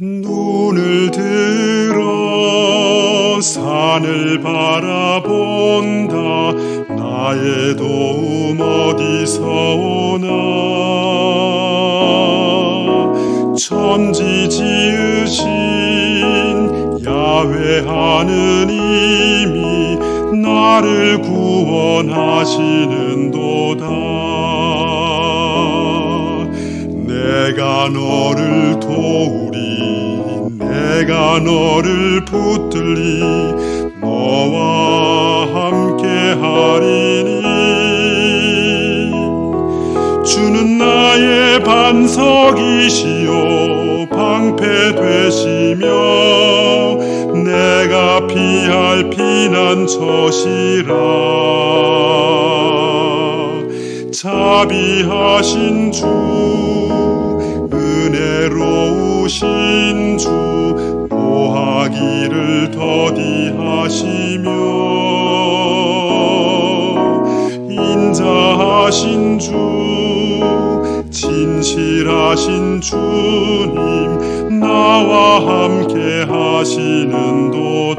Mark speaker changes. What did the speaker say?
Speaker 1: 눈을 들어 산을 바라본다. 나의 도움 어디서 오나. 천지 지으신 야외 하느님이 나를 구원하시는 도다. 너를 도우리 내가 너를 붙들리 너와 함께 하리니. 주는 나의 반석이시요 방패 되시며 내가 피할 피난처시라. 자비하신 주 은혜로우신 주 보하기를 더디하시며 인자하신 주 진실하신 주님 나와 함께 하시는도